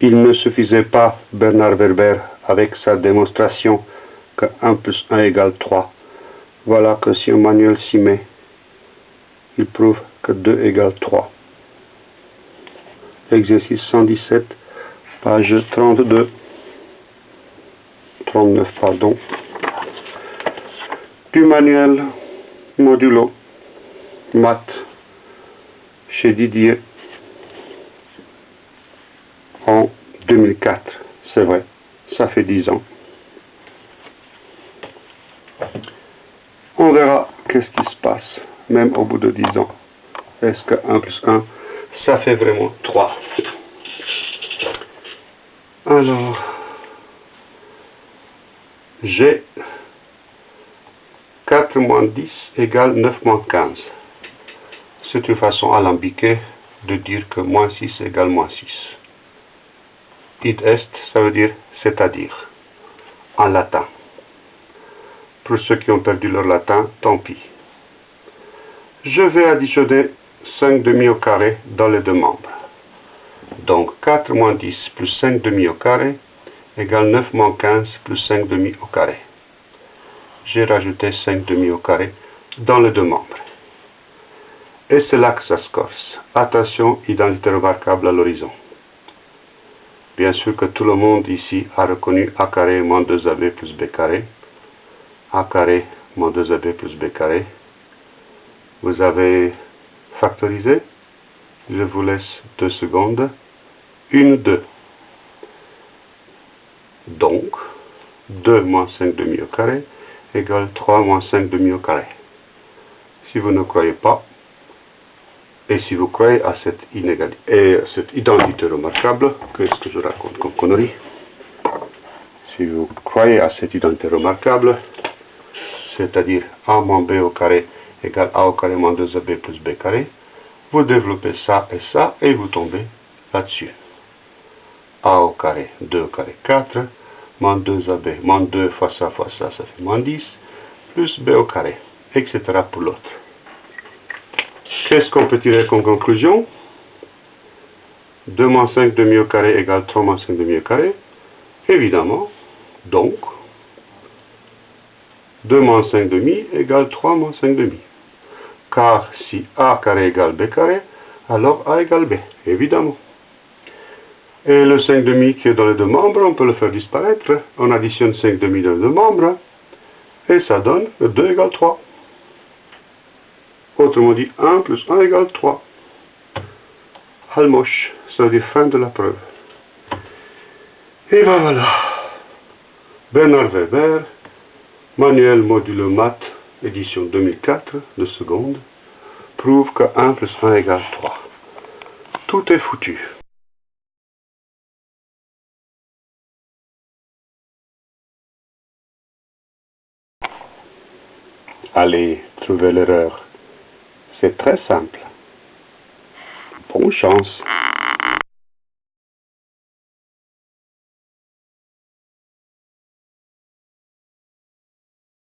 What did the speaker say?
Il ne suffisait pas, Bernard Werber, avec sa démonstration que 1 plus 1 égale 3. Voilà que si un manuel s'y met, il prouve que 2 égale 3. Exercice 117, page 32, 39, pardon, du manuel modulo maths chez Didier en 2004. C'est vrai, ça fait 10 ans. On verra qu'est-ce qui se passe, même au bout de 10 ans. Est-ce que 1 plus 1, ça fait vraiment 3 Alors, j'ai 4 moins 10 égale 9 moins 15. C'est une façon alambiquée de dire que moins 6 égale moins 6. Id est, ça veut dire c'est-à-dire, en latin. Pour ceux qui ont perdu leur latin, tant pis. Je vais additionner 5 demi au carré dans les deux membres. Donc 4 moins 10 plus 5 demi au carré égale 9 moins 15 plus 5 demi au carré. J'ai rajouté 5 demi au carré dans les deux membres. Et c'est là que ça se corse. Attention, identité remarquable à l'horizon. Bien sûr que tout le monde ici a reconnu A carré moins 2AB plus B carré. A carré moins 2AB plus B carré. Vous avez factorisé. Je vous laisse deux secondes. Une, deux. Donc, 2 moins 5 demi au carré égale 3 moins 5 demi au carré. Si vous ne croyez pas, et si vous croyez à cette, inégalité, et cette identité remarquable, qu'est-ce que je raconte comme connerie Si vous croyez à cette identité remarquable, c'est-à-dire a moins b au carré égale a au carré moins 2ab plus b carré, vous développez ça et ça, et vous tombez là-dessus. a au carré, 2 au carré, 4, moins 2ab, moins 2 fois ça fois ça, ça fait moins 10, plus b au carré, etc. pour l'autre. Qu'est-ce qu'on peut tirer comme conclusion? 2 moins 5 demi au carré égale 3 moins 5 demi au carré. Évidemment, donc, 2 moins 5 demi égale 3 moins 5 demi. Car si A carré égale B carré, alors A égale B, évidemment. Et le 5 demi qui est dans les deux membres, on peut le faire disparaître. On additionne 5 demi dans les deux membres, et ça donne 2 égale 3. Autrement dit, 1 plus 1 égale 3. Halmosh, ça veut dire fin de la preuve. Et ben voilà. Bernard Weber, Manuel modulo maths, édition 2004, de seconde, prouve que 1 plus 1 égale 3. Tout est foutu. Allez, trouvez l'erreur. C'est très simple. Bonne chance.